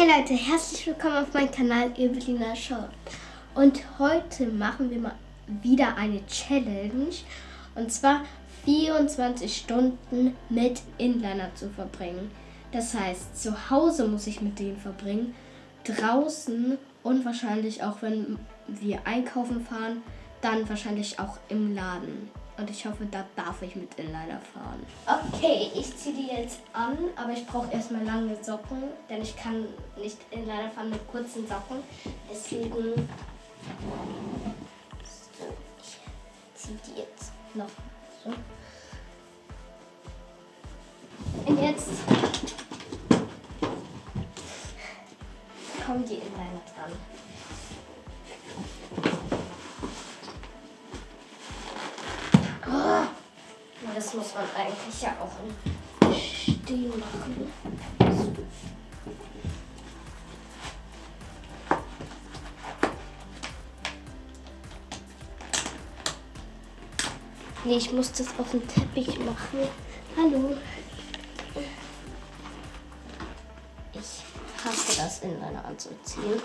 Hey Leute, herzlich willkommen auf meinem Kanal Evelina Shop. Und heute machen wir mal wieder eine Challenge. Und zwar 24 Stunden mit Inliner zu verbringen. Das heißt, zu Hause muss ich mit denen verbringen, draußen und wahrscheinlich auch, wenn wir einkaufen fahren, dann wahrscheinlich auch im Laden. Und ich hoffe, da darf ich mit Inliner fahren. Okay, ich ziehe die jetzt an, aber ich brauche erstmal lange Socken, denn ich kann nicht Inliner fahren mit kurzen Socken. Deswegen so, ich ziehe die jetzt noch so. Und jetzt kommen die Inliner dran. Eigentlich ja auch im Stehen machen. Nee, ich muss das auf dem Teppich machen. Hallo. Ich hasse das, in meine anzuziehen.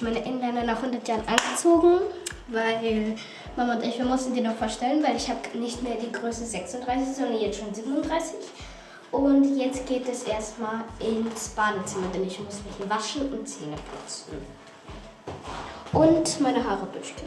Jetzt meine Inliner nach 100 Jahren angezogen, weil Mama und ich, wir mussten die noch verstellen, weil ich habe nicht mehr die Größe 36, sondern jetzt schon 37. Und jetzt geht es erstmal ins Badezimmer, denn ich muss mich waschen und Zähne putzen. Und meine Haare büscheln.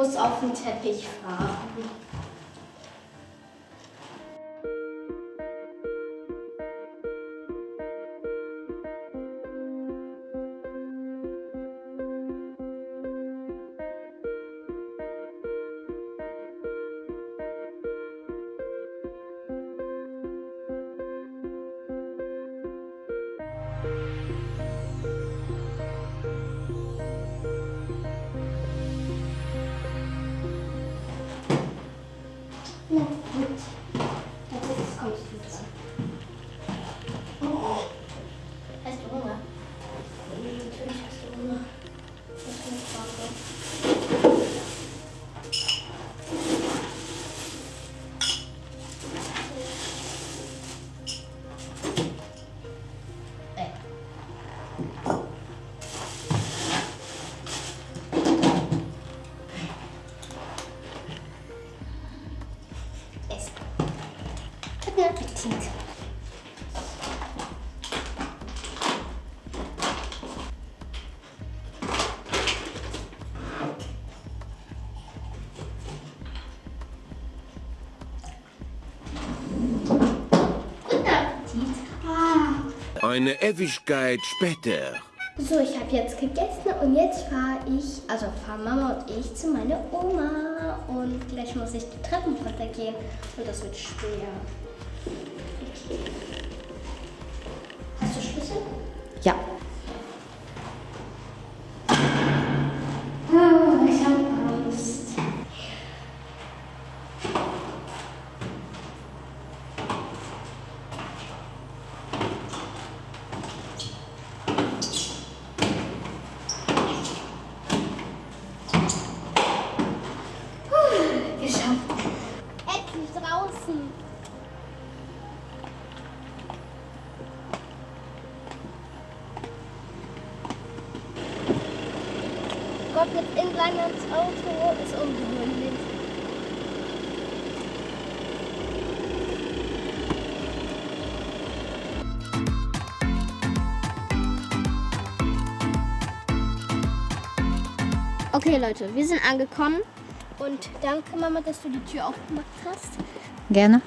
muss auf den Teppich fahren. Eine Ewigkeit später. So, ich habe jetzt gegessen und jetzt fahre ich, also fahren Mama und ich zu meiner Oma. Und gleich muss ich die Treppen runtergehen und das wird schwer. Okay Leute, wir sind angekommen und danke Mama, dass du die Tür aufgemacht hast. Gerne.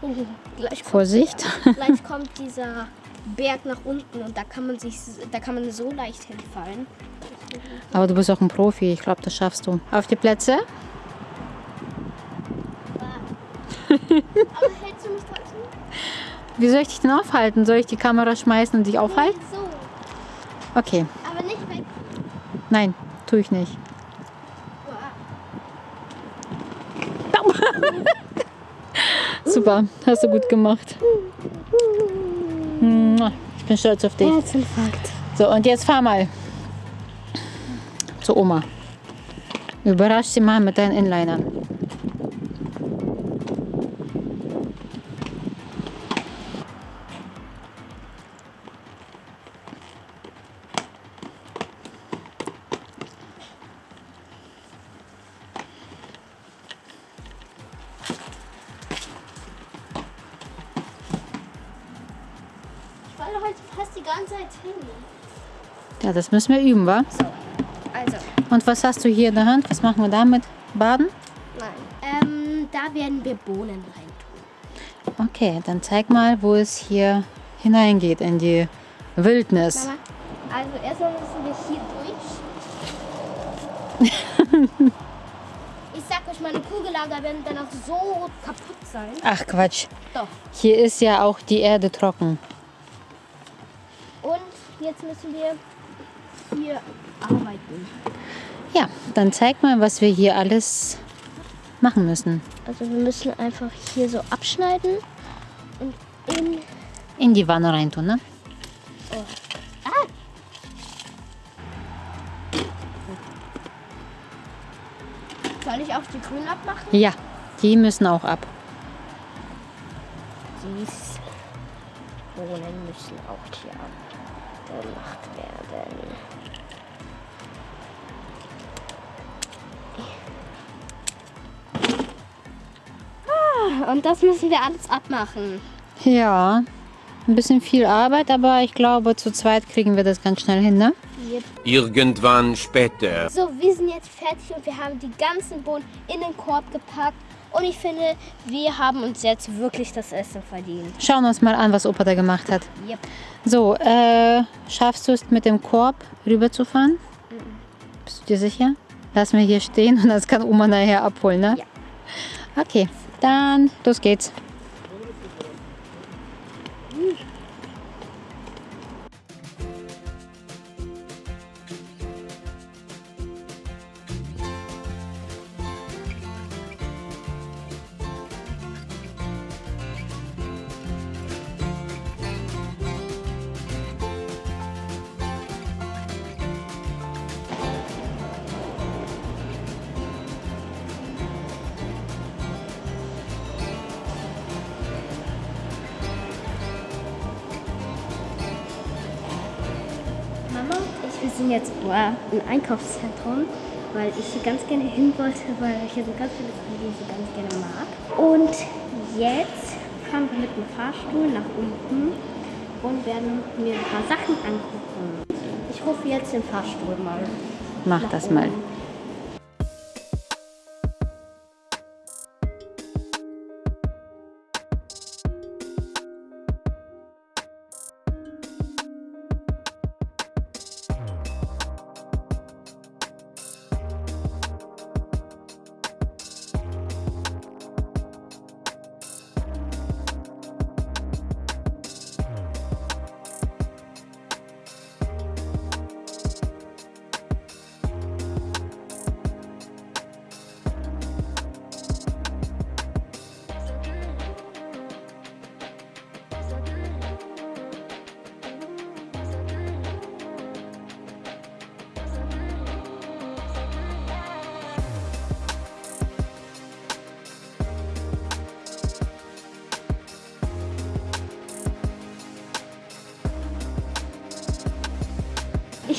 Gleich kommt, Vorsicht. gleich kommt dieser Berg nach unten und da kann man sich, da kann man so leicht hinfallen. Aber du bist auch ein Profi. Ich glaube, das schaffst du. Auf die Plätze. Aber hältst du mich trotzdem? Wie soll ich dich denn aufhalten? Soll ich die Kamera schmeißen und dich aufhalten? So, Okay. aber nicht weg. Nein, tue ich nicht. Super, hast du gut gemacht. Ich bin stolz auf dich. Herzinfarkt. So, und jetzt fahr mal zu Oma. Überrasch sie mal mit deinen Inlinern. Fast die ganze Zeit hin. Ja, das müssen wir üben, wa? So, also, Und was hast du hier in der Hand? Was machen wir damit? Baden? nein. Ähm, da werden wir Bohnen reintun. Okay, dann zeig mal, wo es hier hineingeht in die Wildnis. Mama, also erstmal müssen wir hier durch. ich sag euch, meine Kugellager werden dann auch so kaputt sein. Ach Quatsch. Doch. Hier ist ja auch die Erde trocken. Jetzt müssen wir hier arbeiten. Ja, dann zeig mal, was wir hier alles machen müssen. Also wir müssen einfach hier so abschneiden und in... In die Wanne reintun, ne? Ah! Soll ich auch die grün abmachen? Ja, die müssen auch ab. Dies Bohnen müssen auch hier abgemacht werden. Ah, Und das müssen wir alles abmachen. Ja, ein bisschen viel Arbeit, aber ich glaube, zu zweit kriegen wir das ganz schnell hin, ne? Irgendwann später. So, wir sind jetzt fertig und wir haben die ganzen Bohnen in den Korb gepackt. Und ich finde, wir haben uns jetzt wirklich das Essen verdient. Schauen wir uns mal an, was Opa da gemacht hat. Yep. So, äh, schaffst du es mit dem Korb rüberzufahren? Bist du dir sicher? Lass mir hier stehen und das kann Oma nachher abholen, ne? Ja. Okay, dann los geht's. Sind jetzt im Einkaufszentrum, weil ich hier ganz gerne hin wollte, weil ich hier so ganz viele Sachen, die ich so ganz gerne mag. Und jetzt fahren wir mit dem Fahrstuhl nach unten und werden mir ein paar Sachen angucken. Ich rufe jetzt den Fahrstuhl mal. Mach das oben. mal.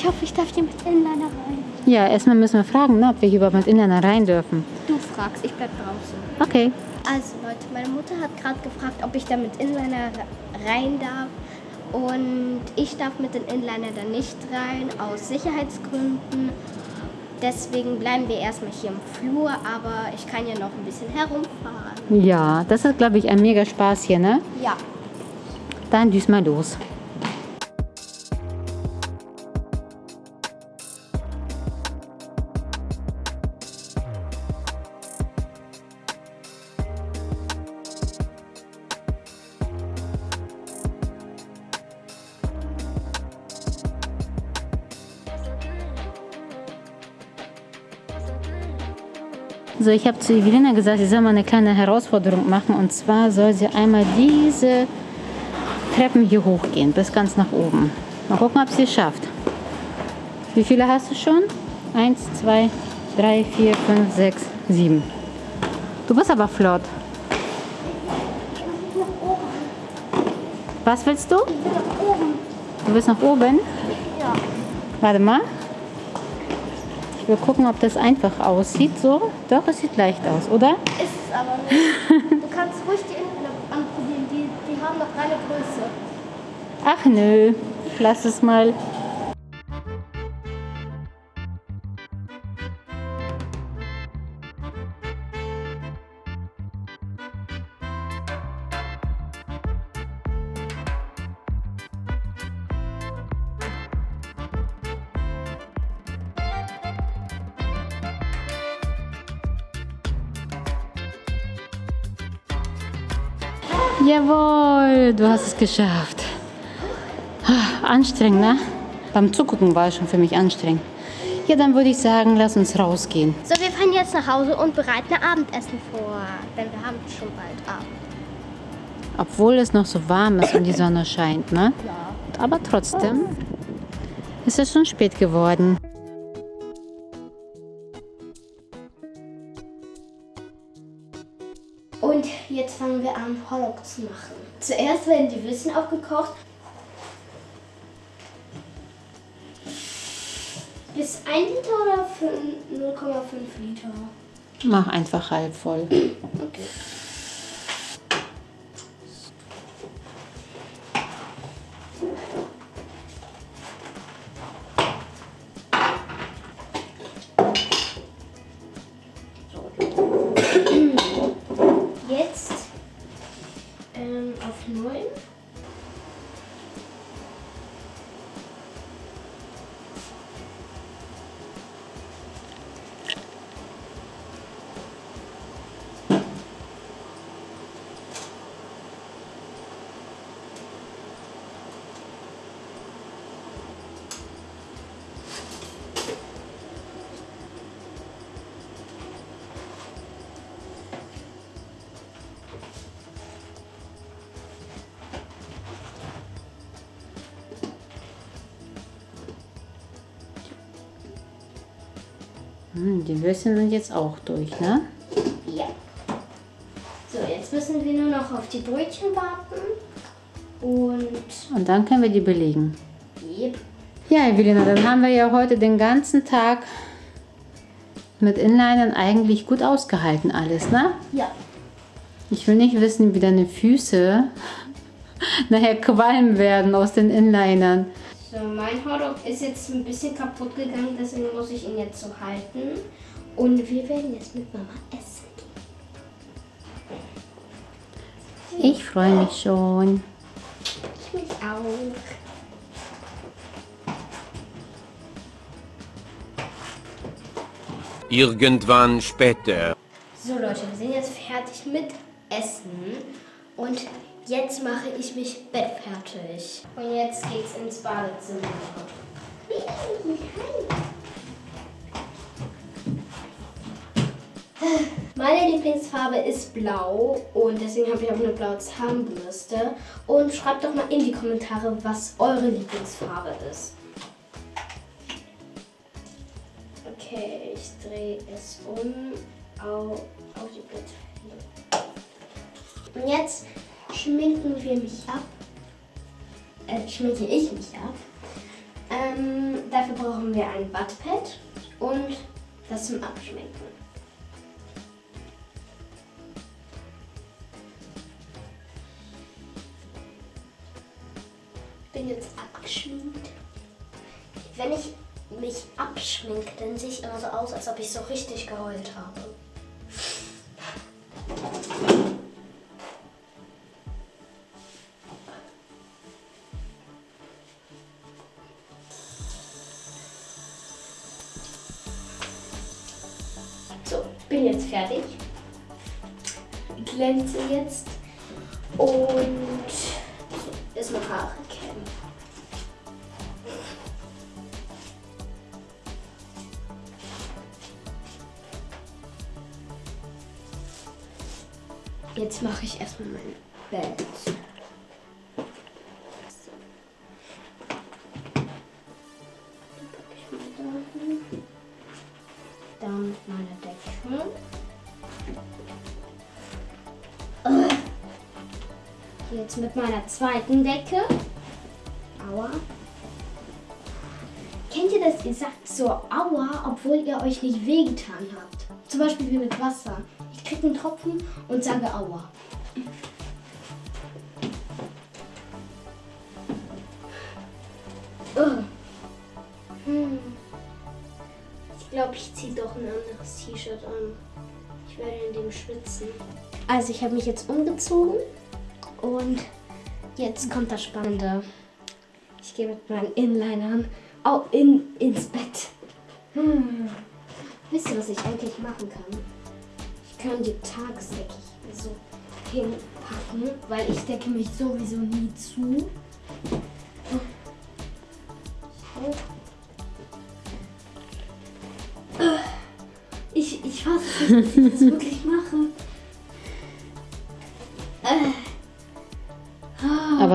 Ich hoffe, ich darf hier mit Inliner rein. Ja, erstmal müssen wir fragen, ne, ob wir hier überhaupt mit Inliner rein dürfen. Du fragst, ich bleib draußen. Okay. Also Leute, meine Mutter hat gerade gefragt, ob ich da mit Inliner rein darf. Und ich darf mit den Inliner da nicht rein, aus Sicherheitsgründen. Deswegen bleiben wir erstmal hier im Flur, aber ich kann ja noch ein bisschen herumfahren. Ja, das ist, glaube ich, ein mega Spaß hier, ne? Ja. Dann düst mal los. So, ich habe zu Evelina gesagt, sie soll mal eine kleine Herausforderung machen. Und zwar soll sie einmal diese Treppen hier hochgehen, bis ganz nach oben. Mal gucken, ob sie es schafft. Wie viele hast du schon? Eins, zwei, drei, vier, fünf, sechs, sieben. Du bist aber flott. Was willst du? Du willst nach oben? Ja. Warte mal. Ich will gucken, ob das einfach aussieht. So, doch, es sieht leicht aus, oder? Ist es aber nicht. Du kannst ruhig die Inliner anprobieren, die, die haben noch eine Größe. Ach nö, lass es mal. Es geschafft. Ah, Anstrengend, ne? Beim Zugucken war es schon für mich anstrengend. Ja, dann würde ich sagen, lass uns rausgehen. So, wir fahren jetzt nach Hause und bereiten Abendessen vor. Denn wir haben schon bald Abend. Obwohl es noch so warm ist und die Sonne scheint, ne? Ja. Aber trotzdem ist es schon spät geworden. Jetzt fangen wir an, Hotdog zu machen. Zuerst werden die Würstchen aufgekocht. Bis 1 Liter oder für 0,5 Liter? Mach einfach halb voll. Okay. Hm, die Würstchen sind jetzt auch durch, ne? Ja. So, jetzt müssen wir nur noch auf die Brötchen warten. Und Und dann können wir die belegen. yep. Ja, Evelina, dann haben wir ja heute den ganzen Tag mit Inlinern eigentlich gut ausgehalten alles, ne? Ja. Ich will nicht wissen, wie deine Füße nachher qualmen werden aus den Inlinern. So, mein Hotdog ist jetzt ein bisschen kaputt gegangen, deswegen muss ich ihn jetzt so halten. Und wir werden jetzt mit Mama essen. Ich freue mich schon. Ich mich auch. Irgendwann später. So Leute, wir sind jetzt fertig mit Essen. Und jetzt mache ich mich bettfertig. Und jetzt geht's ins Badezimmer. Meine Lieblingsfarbe ist blau und deswegen habe ich auch eine blaue Zahnbürste. Und schreibt doch mal in die Kommentare, was eure Lieblingsfarbe ist. Okay, ich drehe es um auf, auf die Blätter. Und jetzt schminken wir mich ab. Äh, schminke ich mich ab. Ähm, dafür brauchen wir ein Wattpad und das zum Abschminken. Bin jetzt abgeschminkt. Wenn ich mich abschminke, dann sehe ich immer so aus, als ob ich so richtig geheult habe. Bin jetzt fertig. Glänze jetzt und erstmal Haare kämmen. Jetzt mache ich erstmal mein Bett. Jetzt mit meiner zweiten Decke. Aua. Kennt ihr das? Ihr sagt so Aua, obwohl ihr euch nicht wehgetan habt. Zum Beispiel wie mit Wasser. Ich kriege einen Tropfen und sage Aua. Hm. Ich glaube, ich ziehe doch ein anderes T-Shirt an. Ich werde in dem schwitzen. Also ich habe mich jetzt umgezogen und jetzt kommt das Spannende. Ich gehe mit meinen Inlinern auch in, ins Bett. Hm. Wisst ihr, was ich eigentlich machen kann? Ich kann die Tagesdecke so hinpacken, weil ich decke mich sowieso nie zu. Ich, ich fasse dass ich das wirklich mache.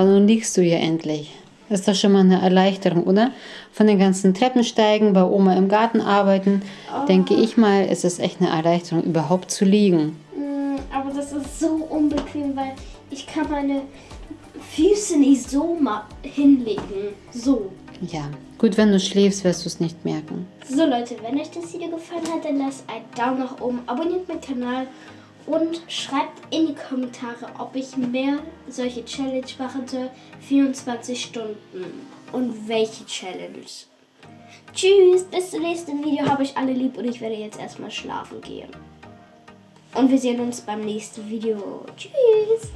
Aber nun liegst du ja endlich. Ist doch schon mal eine Erleichterung, oder? Von den ganzen Treppensteigen, bei Oma im Garten arbeiten, denke ich mal, ist es echt eine Erleichterung, überhaupt zu liegen. Mm, Aber das ist so unbequem, weil ich kann meine Füße nicht so mal hinlegen. So. Ja, gut, wenn du schläfst, wirst du es nicht merken. So Leute, wenn euch das Video gefallen hat, dann lasst einen Daumen nach oben, abonniert meinen Kanal und schreibt in die Kommentare, ob ich mehr solche Challenge machen soll. 24 Stunden. Und welche Challenge. Tschüss, bis zum nächsten Video. Habe ich alle lieb und ich werde jetzt erstmal schlafen gehen. Und wir sehen uns beim nächsten Video. Tschüss.